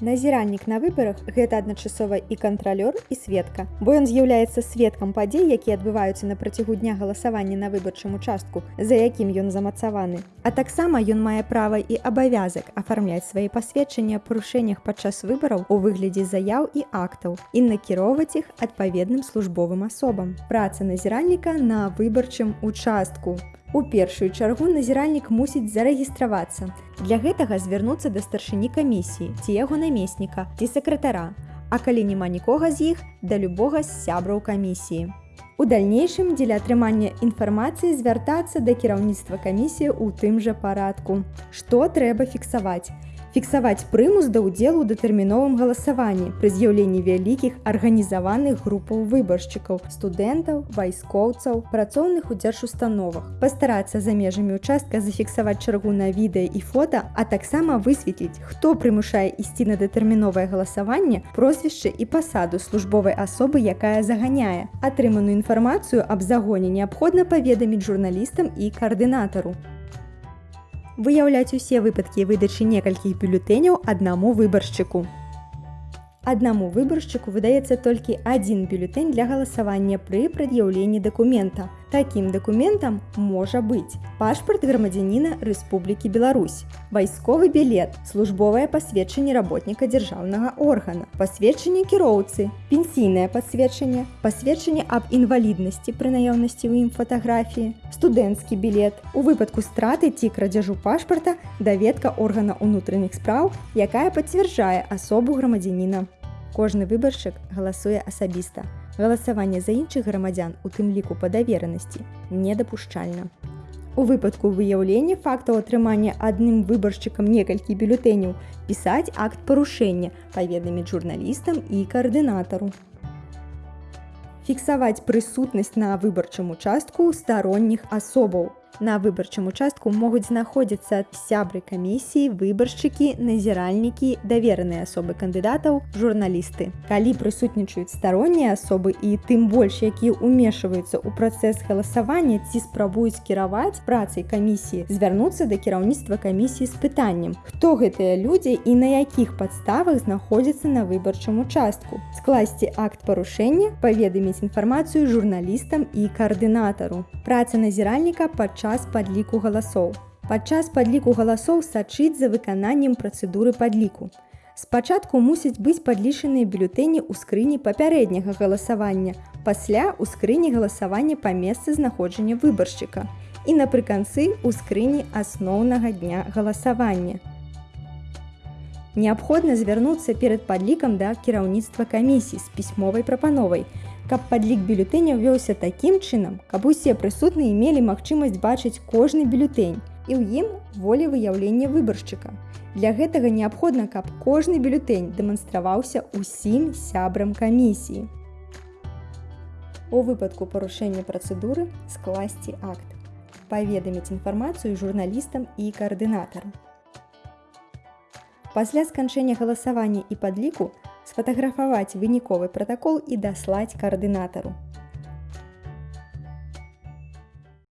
Назіральнік на выбарах гэта адначасова і кантралёр і сведка, бо ён з'яўляецца сведкам падзей, якія адбываюцца на працягу дня галасавання на выбарчым участку, за якім ён замацаваны. А таксама ён мае права і абавязак афармляць свае пасведчанні аб парушэннях падчас выбараў у выглядзе заяў і актаў і накіроўваць іх адпаведным службовым асобам. Праца назіральніка на выбарчым участку. У першую чаргу назіральнік мусіць зарэгістравацца. Для гэтага звярнуцца да старшыні камісіі, ці яго намесніка, ці сакратара, А калі няма нікога з іх, да любога з сябраў камісіі. У дальнейшым дзеля атрымання інфармацыі звяртацца да кіраўніцтва камісіі ў тым жа парадку. Што трэба фіксаваць? Фіксаваць прымус да ўдзелу ў датэрміновым галасаванні пры з'яўленні вялікіх арганізаваных групаў выбаршчыкаў студэнтаў вайскоўцаў працоўных у дзяржустановах пастарацца за межамі участка зафіксаваць чаргу на відэа і фота а таксама высветліць хто прымушае ісці на датэрміновае галасаванне прозвішча і пасаду службовай асобы якая заганяе. Атрыманую інфармацыю аб загоне неабходна паведаміць журналістам і каардынатару выяўляць усе выпадкі выдачы некалькіх бюлетэняў аднаму выбаршчыку. Аднаму выбаршчыку выдаецца толькі адзін бюлетэнь для галасавання пры прад'яўленні дакумента. Такім дакументам можа быць пашпарт грамадзяніна Рэспублікі Беларусь, вайсковы білет, службовае пасведчанне работніка дзяржаўнага органа, пасведчанне кіроўцы, пенсійнае пасведчанне, пасведчанне аб інваліднасці пры наяўнасці ў ім фатаграфіі, студэнцкі білет. У выпадку страты ці крадзяжу пашпарта даведка органа ўнутраных спраў, якая пацвярджае асобу грамадзяніна Кожны выбаршчык галасуе асабіста. Галасаванне за іншых грамадзян, у тым ліку па даверанасці, недапушчальна. У выпадку выяўлення фактаў атрымання адным выбаршчыкам некалькі бюлетэняў пісаць акт парушэння, паведаміць журналістам і каардынатару. Фіксаваць прысутнасць на выбарчым участку старонніх асобаў, На выбарчым участку могуць знаходзіцца сябры камісіі, выбаршчыкі, назіральнікі, давераныя асобы кандыдатаў, журналісты. Калі прысутнічаюць староннія асобы і тым больш, якія ўмешваюцца ў працэс галасавання ці спрабуюць кіраваць працай камісіі, звярнуцца да кіраўніцтва камісіі з пытаннем. Хто гэтыя людзі і на якіх падставах знаходзяцца на выбарчым участку? Скласці акт парушэння, паведаміць інфармацыю журналістам і каардынатару. Праца назіральніка падчас падчас падліку галасоў. Падчас падліку галасоў сачыць за выкананнем працэдуры падліку. Спачатку мусяць быць падлічаныя бюлетэні ў скрыні папярэдняга галасавання, пасля ў скрыні галасавання па месцы знаходжання выбаршчыка і напрыканцы ў скрыні асноўнага дня галасавання. Неабходна звярнуцца перад падлікам да кіраўніцтва камісій з пісьмовай прапановай, каб падлік бюлетэняў вёўся такім чынам, каб усе прысутныя мелі магчымасць бачыць кожны бюлетэнь і ў ім волі выяўлення выбаршчыка. Для гэтага неабходна, каб кожны бюлетэнь дэманстраваўся ўсім сябрам камісіі. У выпадку парушэння працэдуры скласці акт. Паведаміць інфармацыю журналістам і каардынатарам. Пасля сканчэння галасавання і падліку сфатаграфаваць выніковы пратакол і даслаць каардынатару.